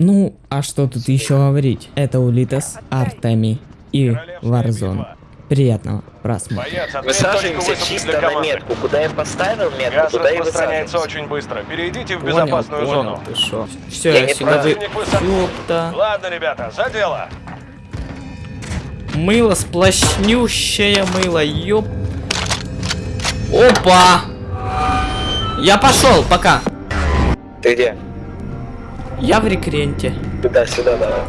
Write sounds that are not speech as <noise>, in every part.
Ну, а что тут еще говорить? Это Улитас, Артеми и Варзон. Приятного просмотра. Высаживаемся чисто на метку. Куда я поставил метку, Газ туда и распространяется высаживаемся. очень быстро. Перейдите в Понял, безопасную понял, зону. ты шо. Все, Я я сюда вы... Ёпта. Ладно, ребята, за дело. Мыло сплошнющее мыло, ёп. Опа! Я пошел, пока. Ты где? Я в рекренте. Туда, сюда, давай.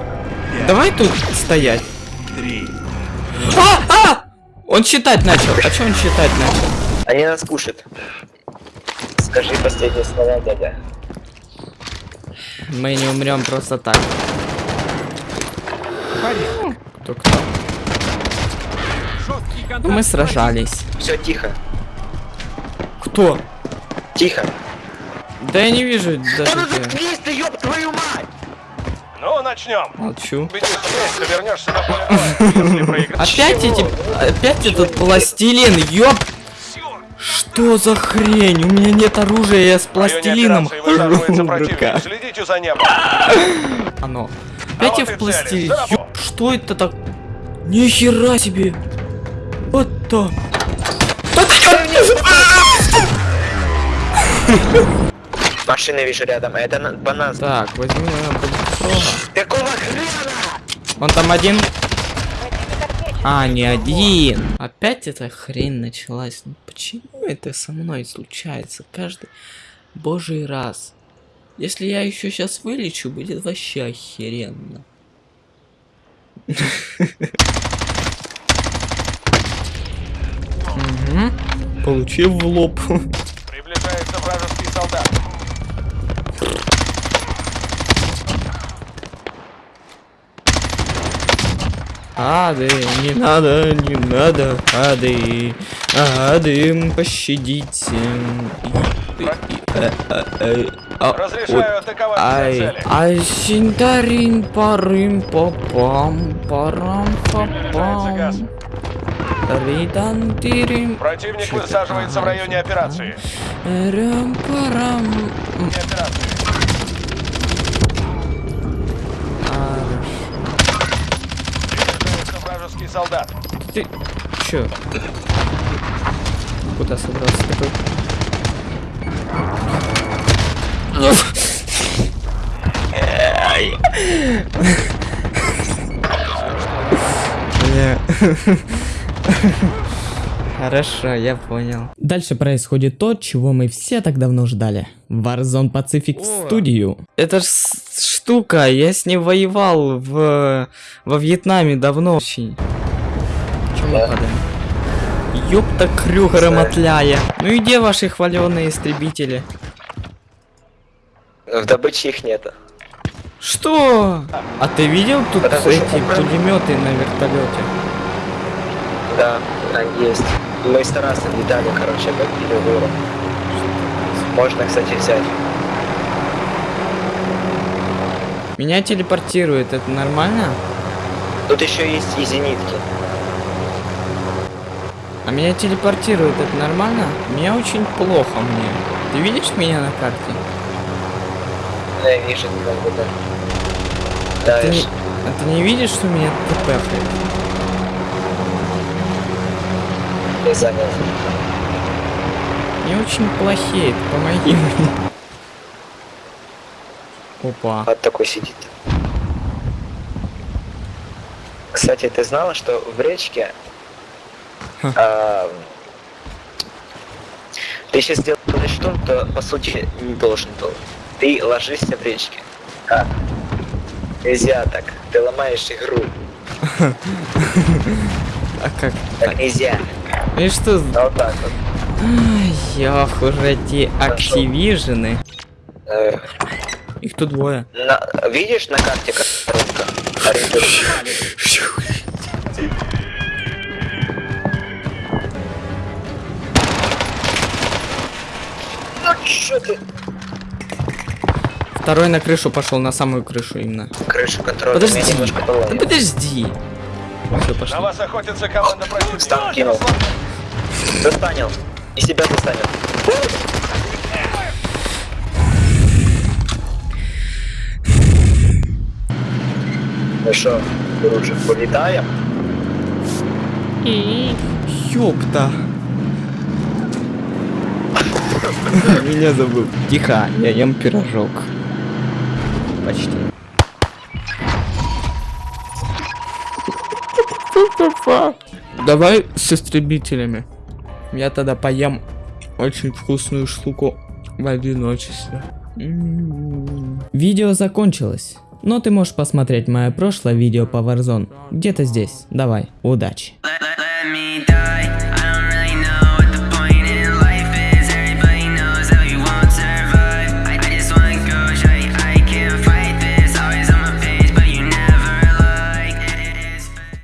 Давай тут стоять. А! А! Он считать начал. А что он считать начал? Они нас кушают. Скажи последние слова, дядя. Мы не умрем просто так. Кто кто? Ну, мы сражались. Все, тихо. Кто? Тихо. Да я не вижу Да даже ну где. заткнись ты, ёб твою мать! Ну, начнем. Молчу. Вернешься на поле. Опять эти... Опять этот пластилин, ёп! Что за хрень? У меня нет оружия, я с пластилином. Следите за небом. Оно. Опять я в пластилин. За что это так? Нихера себе! Вот то. Да ты <laughs> Машины вижу рядом, это на- банан. Так, возьми бульфрога. Какого хрена? Он там один? А, не один. Опять эта хрень началась. Ну почему это со мной случается каждый божий раз? Если я еще сейчас вылечу, будет вообще охеренно. Мгм. Получил в лоб. Приближается вражеский солдат. Ады, не надо, не надо, ады, ады, пощадите. Разрешаю атаковать Ай, ай, синдарин, парым, попам, парам, попам. Ридан, тирим. Противник высаживается в районе операции. Рам, парам. М, Операции. Вражеский солдат. Ты чё? Куда собрался такой? Хорошо, я понял. Дальше происходит то, чего мы все так давно ждали. Warzone Pacific в студию. Это ж штука, я с ней воевал в во Вьетнаме давно. Очень. Мы Да. падаем? Ёпта крюгера мотляя. Ну и где ваши хваленые истребители? В добыче их нету. Что? А ты видел тут Потому эти пулеметы на вертолете? Да, они есть. Мы с Тарасом летали, короче, бомбили гору. Можно, кстати, взять. Меня телепортирует, это нормально? Тут еще есть и зенитки. А меня телепортирует, это нормально? Мне очень плохо мне. Ты видишь меня на карте? Да, я вижу, как бы да. Да, Ты не, а ты не видишь, что меня тпхает? я занял. Мне очень плохеет, помоги мне. Опа. Вот такой сидит. Кстати, ты знала, что в речке а, ты сейчас делаешь что, то по сути не должен был. Ты ложишься в речке. Как? Нельзя так. Ты ломаешь игру. <laughs> А как Так нельзя. И что? А вот так вот. Ай, Ох, уже эти активижены. Э, Их тут двое. видишь на карте коробка? <laughs> Второй на крышу пошел, на самую крышу именно. Крышу контроля. Подожди. немножко Да поломало. подожди. Все, На пошли. вас охотится команда противника. Стан кинул. Достанил. И себя достанет. Ну что, дружик, полетаем? Ёпта. <laughs> Меня забыл. Тихо, я ем пирожок. Почти. Давай с истребителями. Я тогда поем очень вкусную штуку в одиночестве. М-м-м. Видео закончилось. Но ты можешь посмотреть мое прошлое видео по Warzone. Где-то здесь. Давай, удачи.